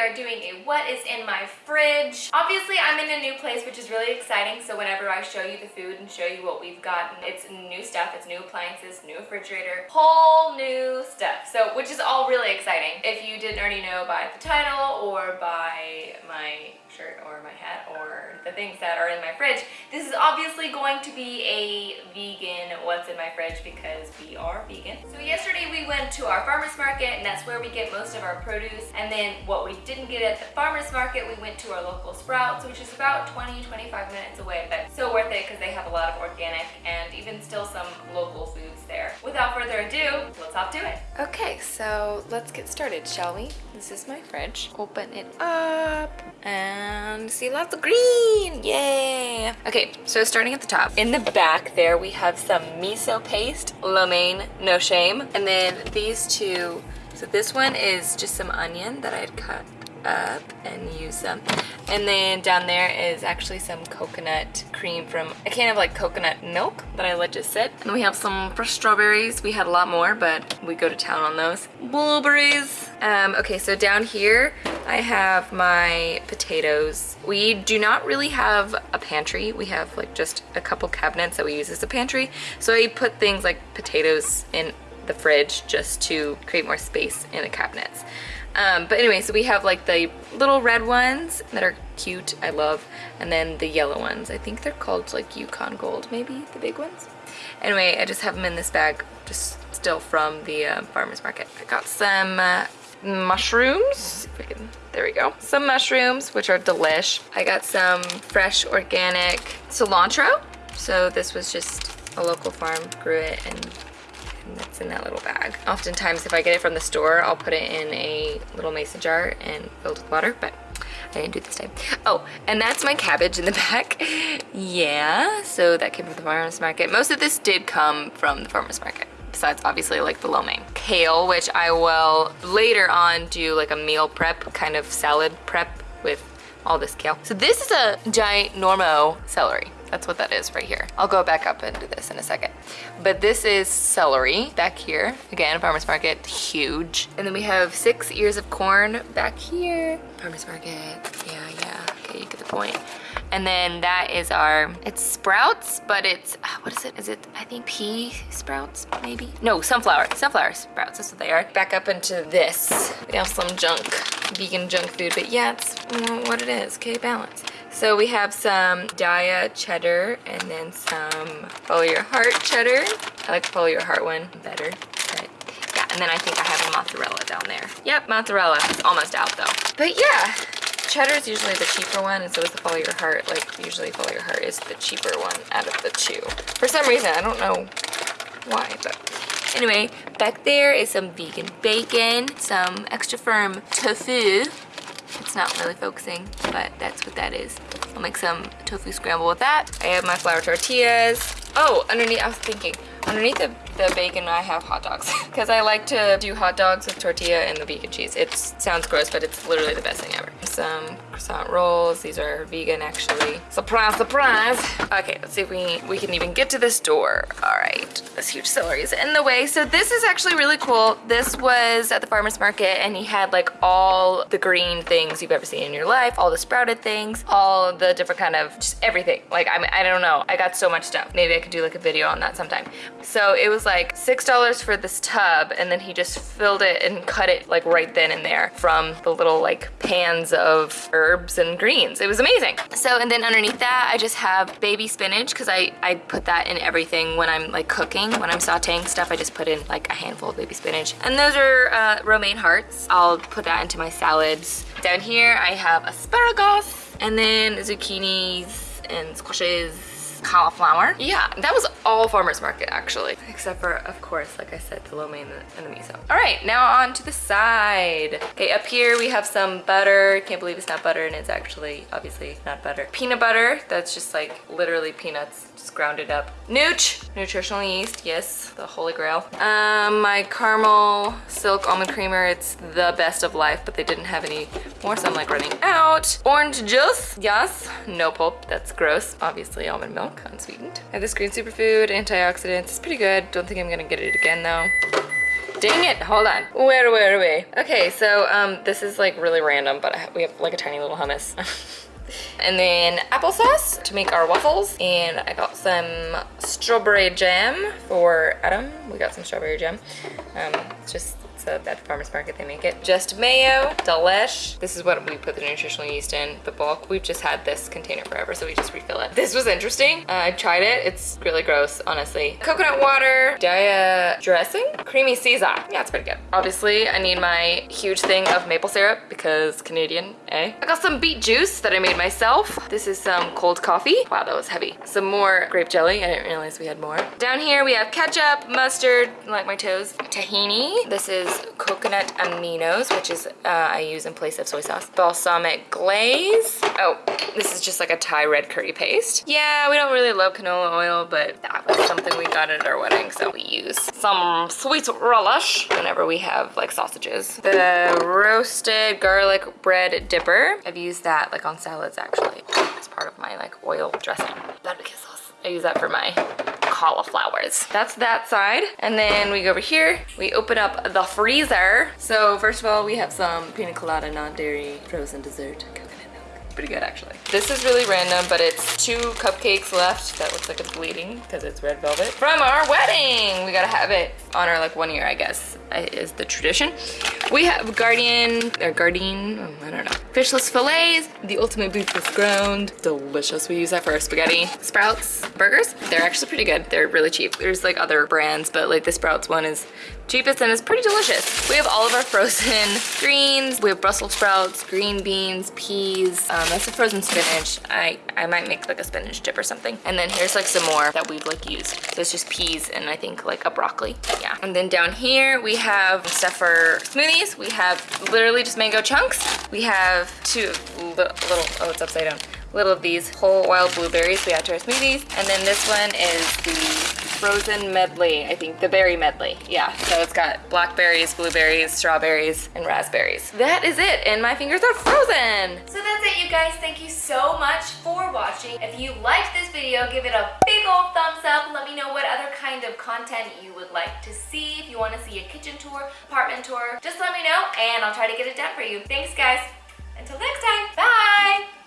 are doing a what is in my fridge. Obviously, I'm in a new place, which is really exciting. So whenever I show you the food and show you what we've gotten, it's new stuff, it's new appliances, new refrigerator, whole new stuff. So, which is all really exciting. If you didn't already know by the title or by my shirt or my hat or the things that are in my fridge. This is obviously going to be a vegan what's in my fridge because we are vegan. So yesterday we went to our farmer's market and that's where we get most of our produce. And then what we didn't get at the farmer's market, we went to our local Sprouts, which is about 20, 25 minutes away, but still worth it because they have a lot of organic and even still some local foods there. Without further ado, let's hop to it. Okay, so let's get started, shall we? This is my fridge. Open it up and see lots of green. Yay! Okay, so starting at the top. In the back there, we have some miso paste, lo mein, no shame. And then these two, so this one is just some onion that I had cut up and use them. And then down there is actually some coconut cream from a can of like coconut milk that I let just sit. And we have some fresh strawberries. We had a lot more, but we go to town on those. Blueberries. Um, okay, so down here I have my potatoes. We do not really have a pantry. We have like just a couple cabinets that we use as a pantry. So I put things like potatoes in the fridge just to create more space in the cabinets. Um, but anyway, so we have like the little red ones that are cute, I love, and then the yellow ones. I think they're called like Yukon Gold, maybe, the big ones. Anyway, I just have them in this bag, just still from the uh, farmer's market. I got some uh, mushrooms, can, there we go. Some mushrooms, which are delish. I got some fresh organic cilantro. So this was just a local farm, grew it and that's in that little bag. Oftentimes if I get it from the store, I'll put it in a little mason jar and filled with water, but I didn't do this time. Oh, and that's my cabbage in the back. yeah, so that came from the farmer's market. Most of this did come from the farmer's market besides obviously like the lo mein. Kale, which I will later on do like a meal prep, kind of salad prep with all this kale. So this is a ginormo celery. That's what that is right here. I'll go back up into this in a second. But this is celery back here. Again, farmer's market, huge. And then we have six ears of corn back here. Farmer's market, yeah, yeah, okay, you get the point. And then that is our, it's sprouts, but it's, uh, what is it? Is it, I think pea sprouts, maybe? No, sunflower, sunflower sprouts, that's what they are. Back up into this. We have some junk, vegan junk food, but yeah, it's what it is, okay, balance. So we have some Daiya cheddar and then some Follow Your Heart cheddar. I like Follow Your Heart one better, but yeah. And then I think I have a mozzarella down there. Yep, mozzarella. It's almost out though. But yeah, cheddar is usually the cheaper one and so is the Follow Your Heart. Like usually Follow Your Heart is the cheaper one out of the two. For some reason, I don't know why, but anyway, back there is some vegan bacon, some extra firm tofu, it's not really focusing, but that's what that is. I'll make some tofu scramble with that. I have my flour tortillas. Oh, underneath, I was thinking, underneath the, the bacon I have hot dogs because I like to do hot dogs with tortilla and the vegan cheese. It sounds gross, but it's literally the best thing ever. Some croissant rolls. These are vegan actually. Surprise, surprise. Okay, let's see if we, we can even get to this door. All right, this huge celery is in the way. So this is actually really cool. This was at the farmer's market and he had like all the green things you've ever seen in your life, all the sprouted things, all the different kind of, just everything. Like, I, mean, I don't know. I got so much stuff. Maybe I could do like a video on that sometime. So it was like $6 for this tub and then he just filled it and cut it like right then and there from the little like pans of herbs and greens. It was amazing. So and then underneath that I just have baby spinach because I, I put that in everything when I'm like cooking. When I'm sauteing stuff I just put in like a handful of baby spinach. And those are uh, romaine hearts. I'll put that into my salads. Down here I have asparagus and then zucchinis and squashes cauliflower. Yeah, that was all farmer's market actually. Except for, of course, like I said, the lo mein and the miso. All right, now on to the side. Okay, up here we have some butter. Can't believe it's not butter and it's actually obviously not butter. Peanut butter, that's just like literally peanuts just grounded up. Nooch, nutritional yeast, yes, the holy grail. Um, my caramel silk almond creamer, it's the best of life, but they didn't have any more, so I'm like running out. Orange juice, yes, no pulp, that's gross. Obviously almond milk, unsweetened. I have this green superfood, antioxidants, it's pretty good. Don't think I'm gonna get it again though. Dang it, hold on. Where were we? Okay, so um, this is like really random, but we have like a tiny little hummus. and then applesauce to make our waffles. And I got some strawberry jam for Adam. We got some strawberry jam. Um, just so at the farmer's market they make it. Just mayo, delish. This is what we put the nutritional yeast in, the bulk. We've just had this container forever, so we just refill it. This was interesting. Uh, I tried it. It's really gross, honestly. Coconut water, Daiya dressing, creamy Caesar. Yeah, it's pretty good. Obviously, I need my huge thing of maple syrup because Canadian, eh? I got some beet juice that I made myself. This is some cold coffee. Wow, that was heavy. Some more grape jelly. I didn't realize we had more. Down here we have ketchup, mustard, like my toes, tahini. This is coconut aminos, which is uh, I use in place of soy sauce. Balsamic glaze. Oh, this is just like a Thai red curry paste. Yeah, we don't really love canola oil, but that was something we got at our wedding, so we use some sweet relish whenever we have like sausages. The roasted garlic bread dipper. I've used that like on salads actually It's part of my like oil dressing. Barbecue sauce. I use that for my cauliflowers. That's that side. And then we go over here, we open up the freezer. So first of all, we have some pina colada non-dairy frozen dessert pretty good actually. This is really random, but it's two cupcakes left. That looks like it's bleeding because it's red velvet. From our wedding! We gotta have it on our like one year, I guess, is the tradition. We have Guardian, or Gardein, oh, I don't know. Fishless fillets, the ultimate beefless ground. Delicious. We use that for our spaghetti. Sprouts burgers, they're actually pretty good. They're really cheap. There's like other brands, but like the Sprouts one is cheapest and it's pretty delicious. We have all of our frozen greens. We have Brussels sprouts, green beans, peas. Um, that's a frozen spinach. I, I might make like a spinach dip or something. And then here's like some more that we've like used. So it's just peas and I think like a broccoli. Yeah. And then down here we have stuff for smoothies. We have literally just mango chunks. We have two little, oh it's upside down little of these whole wild blueberries we add to our smoothies. And then this one is the frozen medley, I think, the berry medley. Yeah, so it's got blackberries, blueberries, strawberries, and raspberries. That is it, and my fingers are frozen. So that's it, you guys. Thank you so much for watching. If you liked this video, give it a big old thumbs up. Let me know what other kind of content you would like to see. If you want to see a kitchen tour, apartment tour, just let me know, and I'll try to get it done for you. Thanks, guys. Until next time, bye!